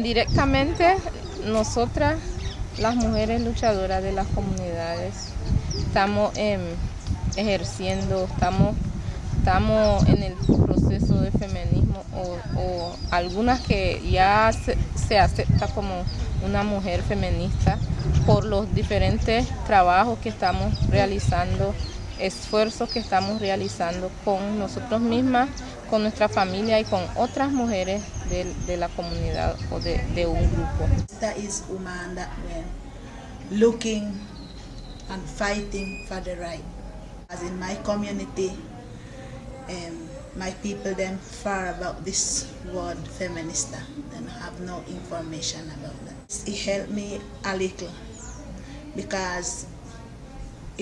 directamente nosotras, las mujeres luchadoras de las comunidades, estamos em, ejerciendo, estamos, estamos en el proceso de feminismo o, algunas que ya se, se acepta como una mujer feminista por los diferentes trabajos que estamos realizando, esfuerzos que estamos realizando con nosotros mismas, con nuestra familia y con otras mujeres de, de la comunidad o de, un grupo. That is woman that went looking and fighting for the right. As in my community, um, my people then far about this word feminista and have no information about that. It helped me a little because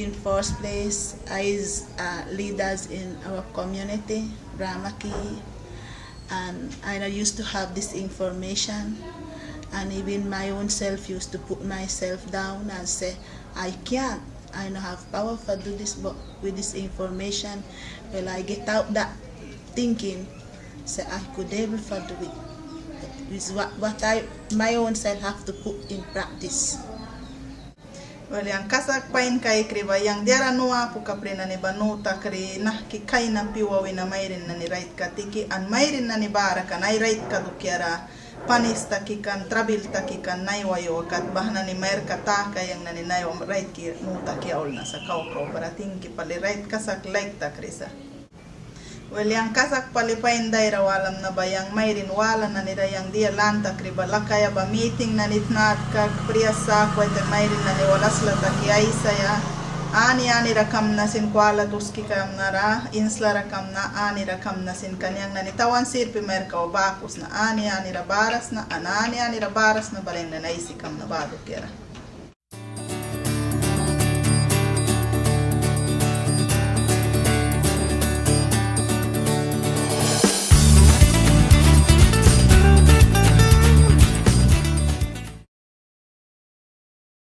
in first place as uh, leaders in our community, Ramaki, and I used to have this information and even my own self used to put myself down and say, I can't, I don't have power for do this, but with this information, well, I get out that thinking, say I could able for do it. It's what, what I, my own self have to put in practice. Walian kasa pain kai kriba yang diara noa puka prena ne banuta kre nah ki kai na piwa wina mairin na ni right ka tiki an mairin na ni bara ka nai right ka dukiara panista ki kan trabil ta ki kan nai wayo kat bahna ni mair ka ta ka yang na ni nai right ki nuta ki aul na sa kau kau para tingki pali right kasa like ta krisa yang kasak palipain daira walam na ba? Yang mayrin wala na nila yang dia lanta kriba lakaya ba? Meeting na nitnat kag priya sa kwete mayrin na ni walas lata ki aisa ya. Ani ani rakam na sin kwala tuski kam na ra. Insla rakam na ani rakam na sin kanyang na nitawan sirpi merka o bakus na. Ani ani ra baras na anani ani ra baras na baleng na naisi kam na bago kira.